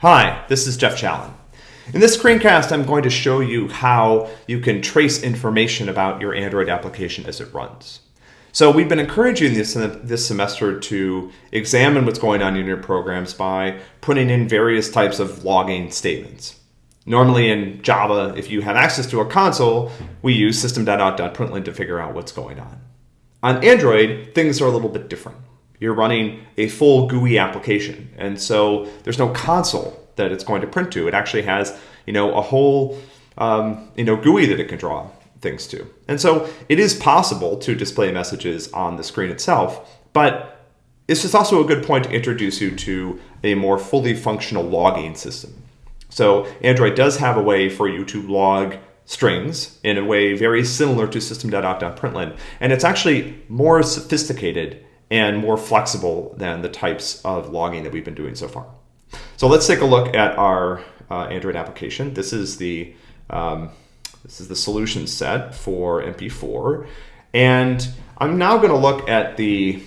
Hi, this is Jeff Challen. In this screencast, I'm going to show you how you can trace information about your Android application as it runs. So we've been encouraging this, uh, this semester to examine what's going on in your programs by putting in various types of logging statements. Normally in Java, if you have access to a console, we use system.out.println to figure out what's going on. On Android, things are a little bit different. You're running a full GUI application, and so there's no console that it's going to print to. It actually has, you know, a whole, um, you know, GUI that it can draw things to. And so it is possible to display messages on the screen itself, but it's just also a good point to introduce you to a more fully functional logging system. So Android does have a way for you to log strings in a way very similar to system.out.println, and it's actually more sophisticated and more flexible than the types of logging that we've been doing so far. So let's take a look at our uh, Android application. This is the um, this is the solution set for MP4, and I'm now going to look at the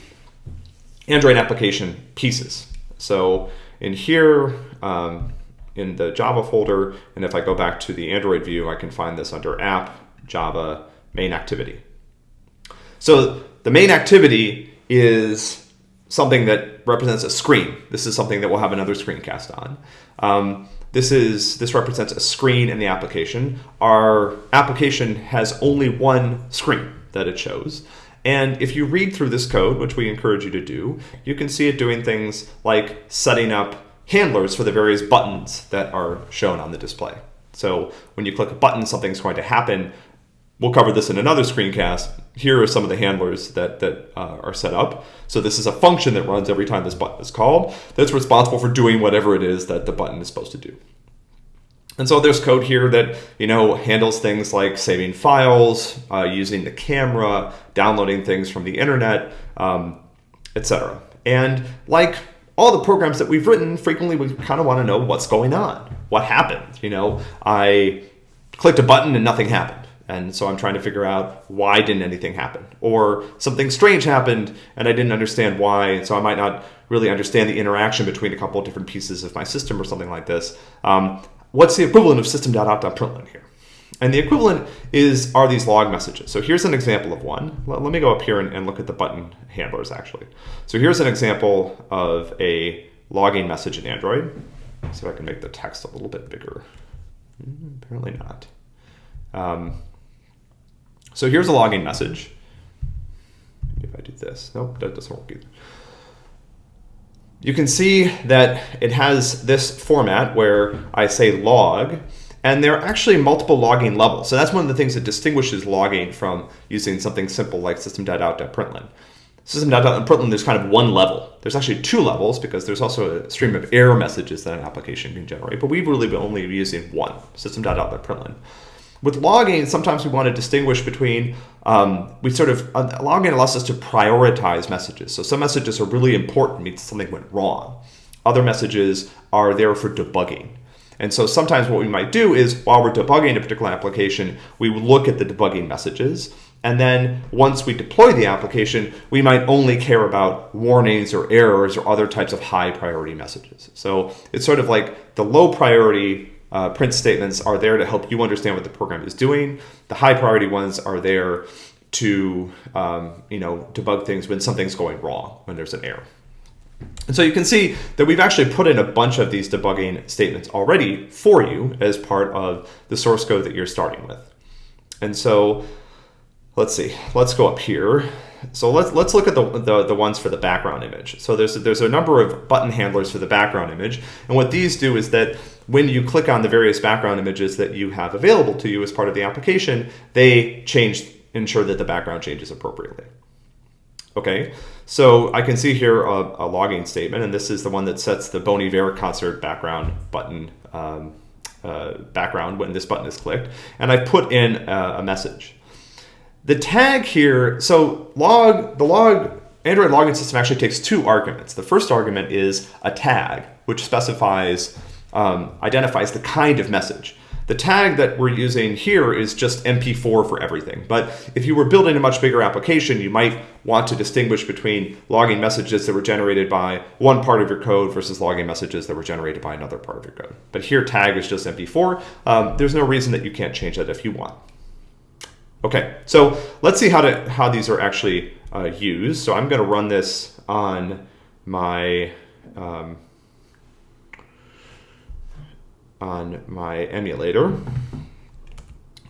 Android application pieces. So in here, um, in the Java folder, and if I go back to the Android view, I can find this under App, Java, Main Activity. So the main activity is something that represents a screen. This is something that we'll have another screencast on. Um, this is this represents a screen in the application. Our application has only one screen that it shows. And if you read through this code, which we encourage you to do, you can see it doing things like setting up handlers for the various buttons that are shown on the display. So when you click a button, something's going to happen. We'll cover this in another screencast. Here are some of the handlers that, that uh, are set up. So this is a function that runs every time this button is called that's responsible for doing whatever it is that the button is supposed to do. And so there's code here that you know handles things like saving files, uh, using the camera, downloading things from the internet, um, etc. And like all the programs that we've written, frequently we kind of want to know what's going on, what happened. You know, I clicked a button and nothing happened. And so I'm trying to figure out why didn't anything happen? Or something strange happened and I didn't understand why, so I might not really understand the interaction between a couple of different pieces of my system or something like this. Um, what's the equivalent of system.out.println here? And the equivalent is are these log messages. So here's an example of one. Let, let me go up here and, and, look at the button handlers actually. So here's an example of a logging message in Android. See if I can make the text a little bit bigger. Hmm, apparently not. Um, so here's a login message. Maybe if I do this, nope, that doesn't work either. You can see that it has this format where I say log, and there are actually multiple logging levels. So that's one of the things that distinguishes logging from using something simple like system.out.println. System.out.println, there's kind of one level. There's actually two levels because there's also a stream of error messages that an application can generate, but we've really been only using one, system.out.println. With logging, sometimes we want to distinguish between, um, we sort of, uh, logging allows us to prioritize messages. So some messages are really important, means something went wrong. Other messages are there for debugging. And so sometimes what we might do is while we're debugging a particular application, we look at the debugging messages. And then once we deploy the application, we might only care about warnings or errors or other types of high priority messages. So it's sort of like the low priority uh, print statements are there to help you understand what the program is doing. The high priority ones are there to um, you know debug things when something's going wrong, when there's an error. And so you can see that we've actually put in a bunch of these debugging statements already for you as part of the source code that you're starting with. And so let's see, let's go up here. So let's let's look at the, the, the ones for the background image. So there's there's a number of button handlers for the background image, and what these do is that when you click on the various background images that you have available to you as part of the application, they change, ensure that the background changes appropriately. Okay, so I can see here a, a logging statement, and this is the one that sets the Bon Iver concert background button um, uh, background when this button is clicked, and I put in a, a message. The tag here, so log, the log Android logging system actually takes two arguments. The first argument is a tag, which specifies um, identifies the kind of message. the tag that we're using here is just MP4 for everything. But if you were building a much bigger application, you might want to distinguish between logging messages that were generated by one part of your code versus logging messages that were generated by another part of your code. But here tag is just MP4. Um, there's no reason that you can't change that if you want. Okay, so let's see how to how these are actually uh, used. So I'm going to run this on my um, on my emulator.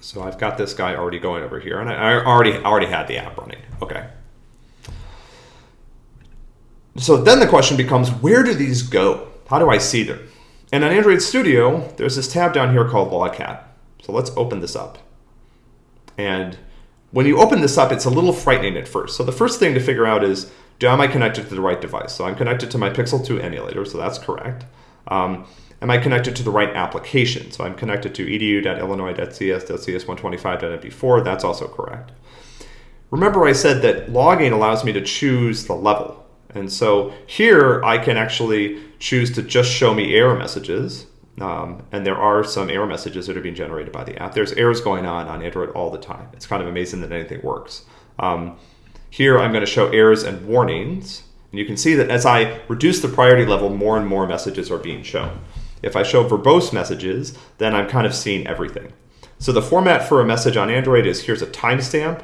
So I've got this guy already going over here, and I already already had the app running. Okay. So then the question becomes, where do these go? How do I see them? And on Android Studio, there's this tab down here called Logcat. So let's open this up. And when you open this up, it's a little frightening at first. So the first thing to figure out is, do am I connected to the right device? So I'm connected to my Pixel 2 emulator, so that's correct. Um, am I connected to the right application? So I'm connected to edu.illinois.cs.cs125.mp4. That's also correct. Remember I said that logging allows me to choose the level. And so here I can actually choose to just show me error messages. Um, and there are some error messages that are being generated by the app. There's errors going on on Android all the time. It's kind of amazing that anything works. Um, here I'm going to show errors and warnings. And you can see that as I reduce the priority level, more and more messages are being shown. If I show verbose messages, then I'm kind of seeing everything. So the format for a message on Android is here's a timestamp.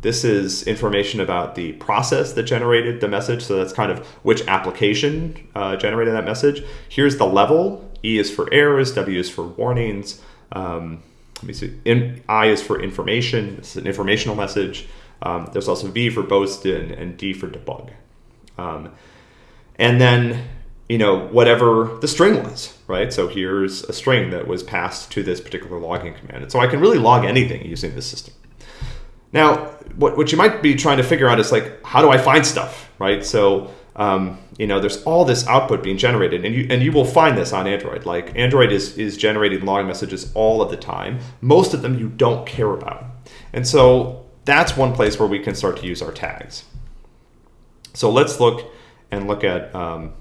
This is information about the process that generated the message. So that's kind of which application uh, generated that message. Here's the level. E is for errors, W is for warnings. Um, let me see. In, I is for information. It's an informational message. Um, there's also V verbose and, and D for debug. Um, and then you know, whatever the string was, right? So here's a string that was passed to this particular logging command. And so I can really log anything using this system. Now, what, what you might be trying to figure out is like, how do I find stuff, right? So, um, you know, there's all this output being generated and you, and you will find this on Android. Like Android is, is generating log messages all of the time. Most of them you don't care about. And so that's one place where we can start to use our tags. So let's look and look at, um,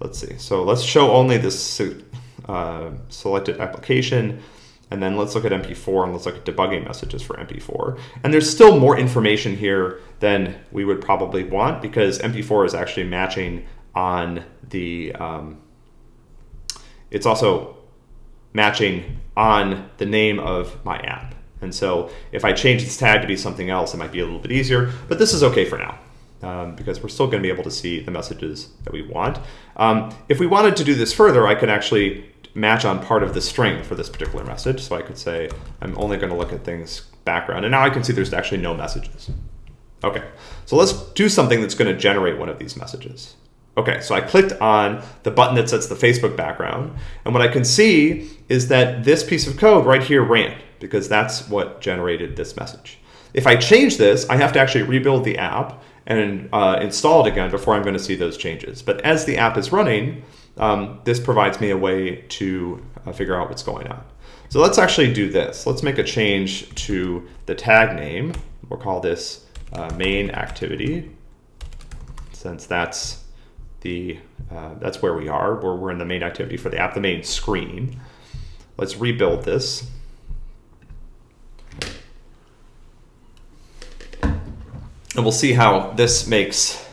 let's see. So let's show only this uh, selected application. And then let's look at MP4 and let's look at debugging messages for MP4. And there's still more information here than we would probably want because MP4 is actually matching on the, um, it's also matching on the name of my app. And so if I change this tag to be something else, it might be a little bit easier, but this is okay for now um, because we're still going to be able to see the messages that we want. Um, if we wanted to do this further, I could actually match on part of the string for this particular message. So I could say, I'm only going to look at things background. And now I can see there's actually no messages. Okay, so let's do something that's going to generate one of these messages. Okay, so I clicked on the button that sets the Facebook background. And what I can see is that this piece of code right here ran because that's what generated this message. If I change this, I have to actually rebuild the app and uh, install it again before I'm going to see those changes. But as the app is running, um, this provides me a way to uh, figure out what's going on. So let's actually do this. Let's make a change to the tag name. We'll call this uh, main activity, since that's the uh, that's where we are. We're, we're in the main activity for the app, the main screen. Let's rebuild this. And we'll see how this makes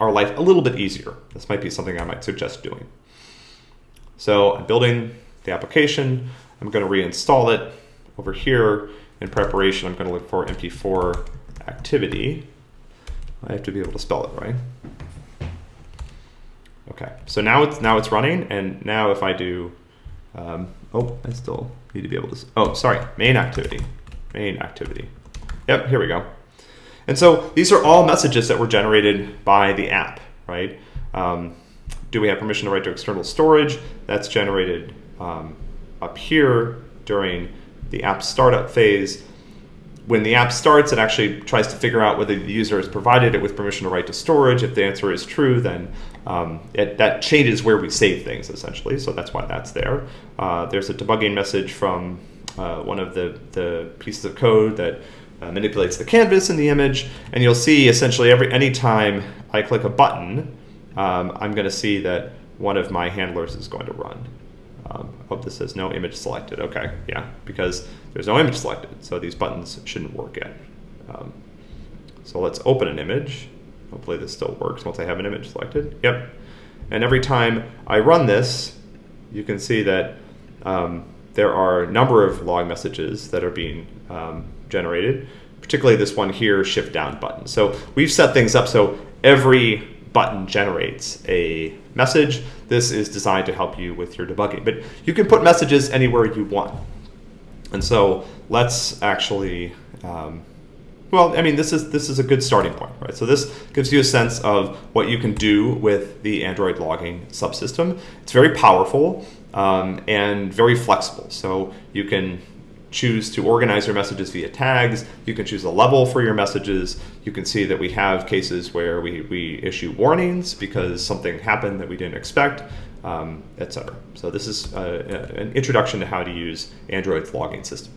our life a little bit easier. This might be something I might suggest doing. So I'm building the application. I'm going to reinstall it over here. In preparation, I'm going to look for MP4 activity. I have to be able to spell it right. Okay, so now it's now it's running, and now if I do, um, oh, I still need to be able to. Oh, sorry, main activity, main activity. Yep, here we go. And so these are all messages that were generated by the app, right? Um, do we have permission to write to external storage? That's generated um, up here during the app startup phase. When the app starts, it actually tries to figure out whether the user has provided it with permission to write to storage. If the answer is true, then um, it, that changes where we save things, essentially. So that's why that's there. Uh, there's a debugging message from uh, one of the, the pieces of code that uh, manipulates the canvas in the image, and you'll see essentially every anytime I click a button, um, I'm going to see that one of my handlers is going to run. Um, hope this says no image selected. Okay, yeah, because there's no image selected, so these buttons shouldn't work yet. Um, so let's open an image. Hopefully this still works once I have an image selected. Yep. And every time I run this, you can see that um, there are a number of log messages that are being um, generated, particularly this one here, shift down button. So we've set things up so every button generates a message. This is designed to help you with your debugging, but you can put messages anywhere you want. And so let's actually um, well, I mean, this is this is a good starting point, right? So this gives you a sense of what you can do with the Android logging subsystem. It's very powerful um, and very flexible. So you can choose to organize your messages via tags. You can choose a level for your messages. You can see that we have cases where we, we issue warnings because something happened that we didn't expect, um, etc. So this is uh, an introduction to how to use Android's logging system.